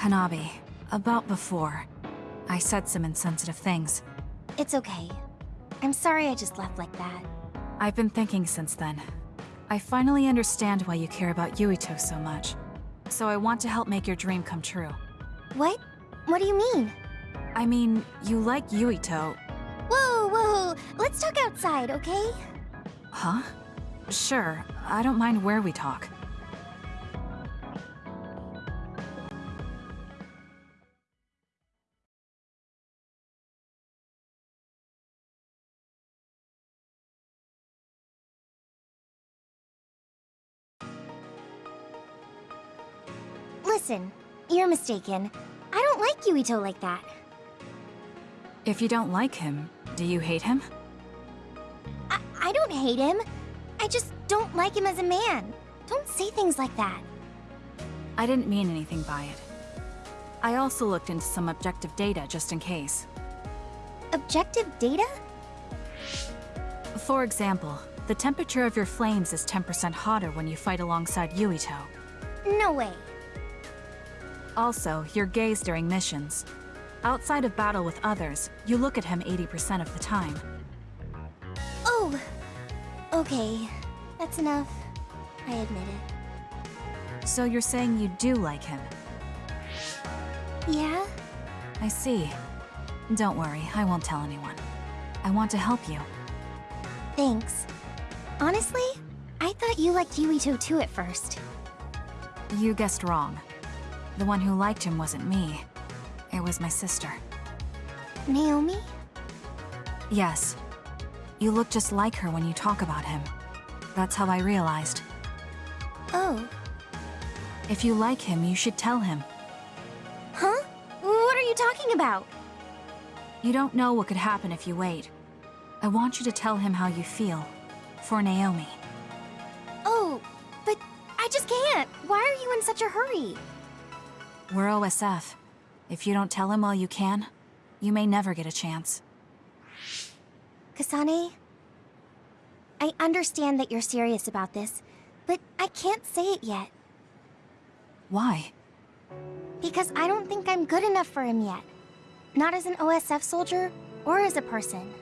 Hanabi, about before. I said some insensitive things. It's okay. I'm sorry I just left like that. I've been thinking since then. I finally understand why you care about Yuito so much. So I want to help make your dream come true. What? What do you mean? I mean, you like Yuito. Whoa, whoa, let's talk outside, okay? Huh? Sure, I don't mind where we talk. Listen, you're mistaken. I don't like Yuito like that. If you don't like him, do you hate him? I, I don't hate him. I just don't like him as a man. Don't say things like that. I didn't mean anything by it. I also looked into some objective data just in case. Objective data? For example, the temperature of your flames is 10% hotter when you fight alongside Yuito. No way. Also, your gaze during missions. Outside of battle with others, you look at him 80% of the time. Oh, okay. That's enough. I admit it. So you're saying you do like him? Yeah? I see. Don't worry, I won't tell anyone. I want to help you. Thanks. Honestly, I thought you liked Yuito too at first. You guessed wrong. The one who liked him wasn't me. It was my sister. Naomi? Yes. You look just like her when you talk about him. That's how I realized. Oh. If you like him, you should tell him. Huh? What are you talking about? You don't know what could happen if you wait. I want you to tell him how you feel. For Naomi. Oh, but I just can't. Why are you in such a hurry? We're OSF. If you don't tell him while you can, you may never get a chance. Kasane, I understand that you're serious about this, but I can't say it yet. Why? Because I don't think I'm good enough for him yet. Not as an OSF soldier, or as a person.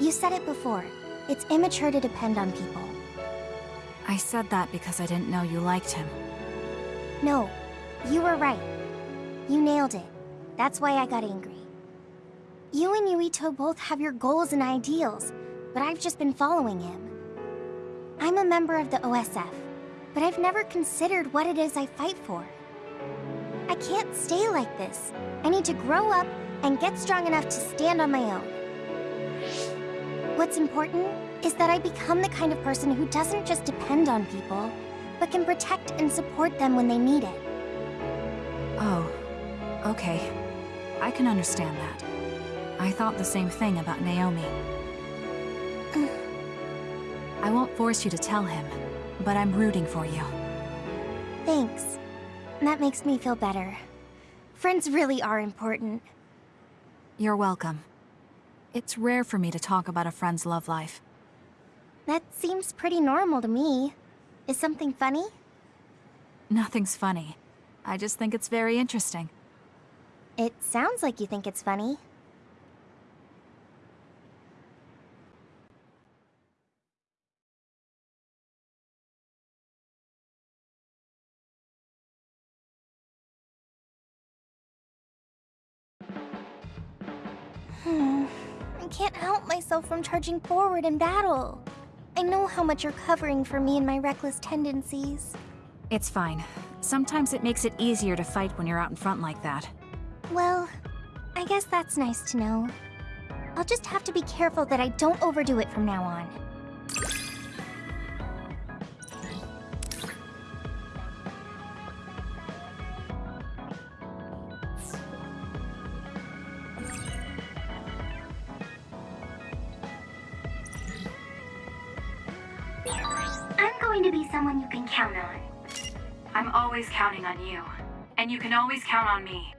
You said it before. It's immature to depend on people. I said that because I didn't know you liked him. No, you were right. You nailed it. That's why I got angry. You and Yuito both have your goals and ideals, but I've just been following him. I'm a member of the OSF, but I've never considered what it is I fight for. I can't stay like this. I need to grow up and get strong enough to stand on my own. What's important is that I become the kind of person who doesn't just depend on people, but can protect and support them when they need it. Oh, okay. I can understand that. I thought the same thing about Naomi. I won't force you to tell him, but I'm rooting for you. Thanks. That makes me feel better. Friends really are important. You're welcome. It's rare for me to talk about a friend's love life. That seems pretty normal to me. Is something funny? Nothing's funny. I just think it's very interesting. It sounds like you think it's funny. Hmm. I can't help myself from charging forward in battle. I know how much you're covering for me and my reckless tendencies. It's fine. Sometimes it makes it easier to fight when you're out in front like that. Well, I guess that's nice to know. I'll just have to be careful that I don't overdo it from now on. I'm going to be someone you can count on. I'm always counting on you. And you can always count on me.